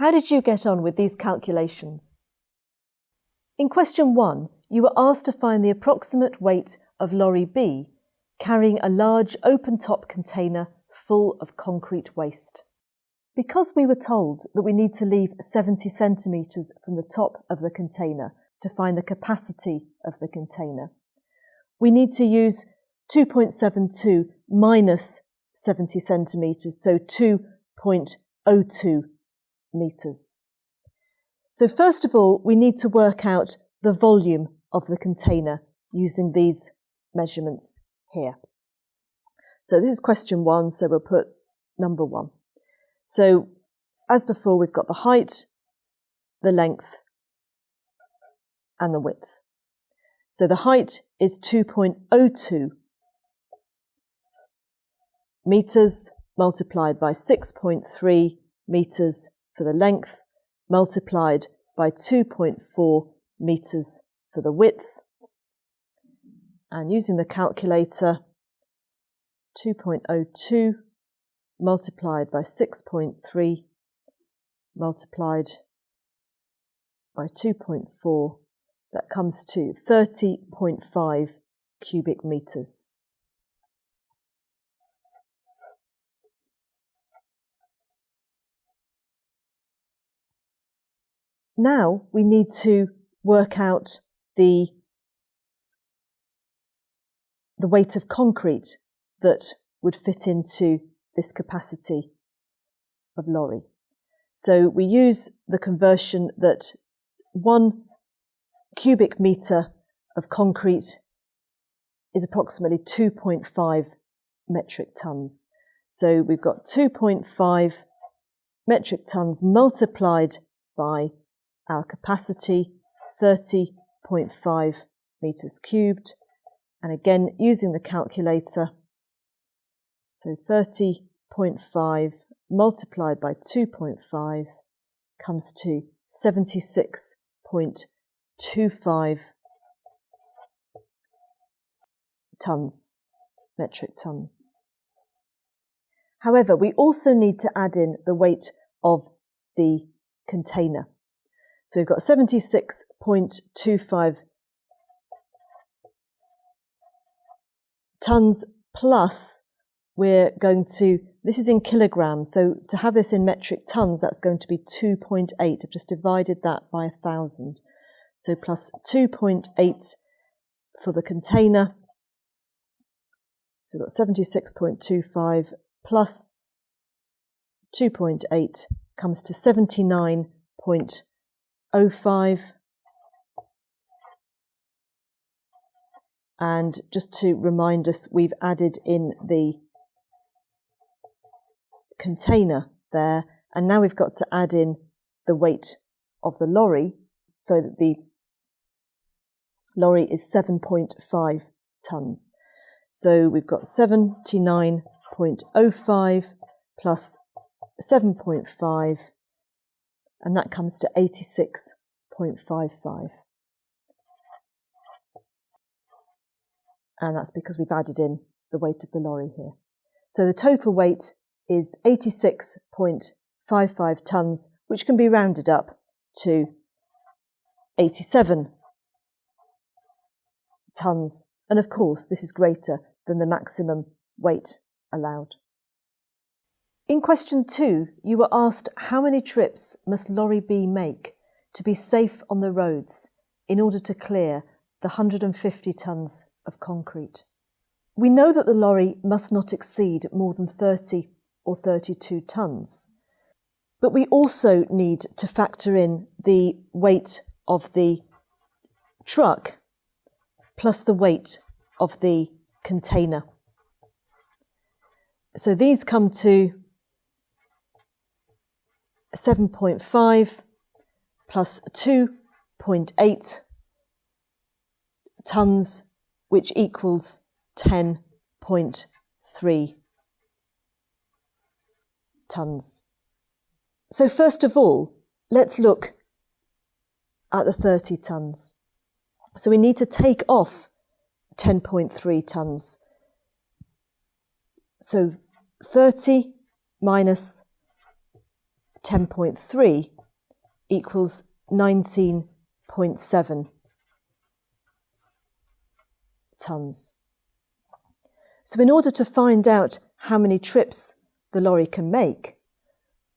How did you get on with these calculations? In question one, you were asked to find the approximate weight of lorry B carrying a large open-top container full of concrete waste. Because we were told that we need to leave 70 centimetres from the top of the container to find the capacity of the container, we need to use 2.72 minus 70 centimetres, so 2.02 metres. So first of all, we need to work out the volume of the container using these measurements here. So this is question one, so we'll put number one. So as before, we've got the height, the length, and the width. So the height is 2.02 meters multiplied by 6.3 meters for the length multiplied by 2.4 meters for the width. And using the calculator, 2.02 multiplied by 6.3 multiplied by 2.4, that comes to 30.5 cubic meters. Now we need to work out the, the weight of concrete that would fit into this capacity of lorry. So we use the conversion that one cubic metre of concrete is approximately 2.5 metric tonnes. So we've got 2.5 metric tonnes multiplied by our capacity 30.5 meters cubed. And again, using the calculator, so 30.5 multiplied by 2.5 comes to 76.25 tons, metric tons. However, we also need to add in the weight of the container. So we've got 76.25 tons plus we're going to, this is in kilograms, so to have this in metric tons, that's going to be 2.8. I've just divided that by a thousand. So plus 2.8 for the container. So we've got 76.25 plus 2.8 comes to 79.25 05. And just to remind us, we've added in the container there, and now we've got to add in the weight of the lorry so that the lorry is 7.5 tonnes. So we've got 79.05 plus 7.5 and that comes to 86.55. And that's because we've added in the weight of the lorry here. So the total weight is 86.55 tonnes, which can be rounded up to 87 tonnes. And of course, this is greater than the maximum weight allowed. In question two, you were asked how many trips must lorry B make to be safe on the roads in order to clear the 150 tonnes of concrete. We know that the lorry must not exceed more than 30 or 32 tonnes, but we also need to factor in the weight of the truck plus the weight of the container. So these come to 7.5 plus 2.8 tonnes, which equals 10.3 tonnes. So first of all, let's look at the 30 tonnes. So we need to take off 10.3 tonnes. So 30 minus 10.3 equals 19.7 tonnes. So in order to find out how many trips the lorry can make,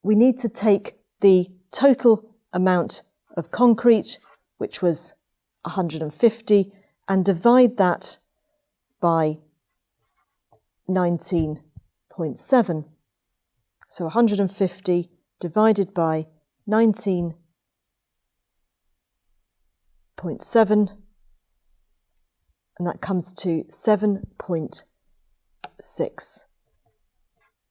we need to take the total amount of concrete, which was 150, and divide that by 19.7. So 150 divided by 19.7, and that comes to 7.6.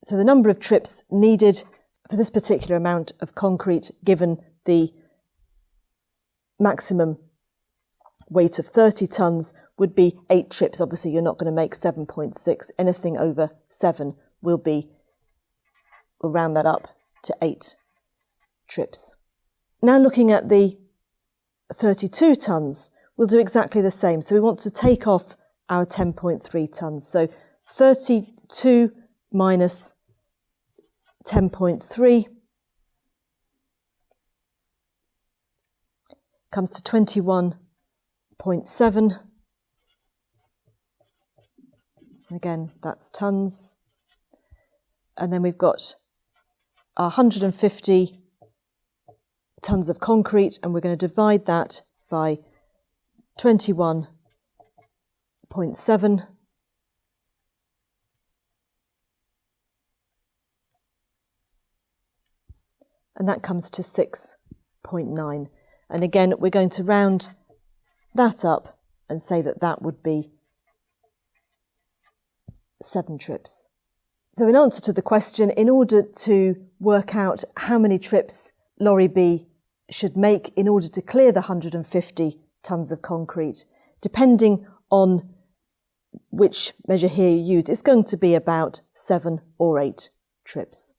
So the number of trips needed for this particular amount of concrete, given the maximum weight of 30 tonnes, would be eight trips. Obviously, you're not going to make 7.6. Anything over seven will be, we'll round that up to eight trips. Now looking at the 32 tonnes, we'll do exactly the same. So we want to take off our 10.3 tonnes. So 32 minus 10.3 comes to 21.7. Again, that's tonnes. And then we've got 150 tonnes of concrete, and we're going to divide that by 21.7. And that comes to 6.9. And again, we're going to round that up and say that that would be seven trips. So in answer to the question, in order to work out how many trips Lorry B should make in order to clear the 150 tonnes of concrete, depending on which measure here you use, it's going to be about seven or eight trips.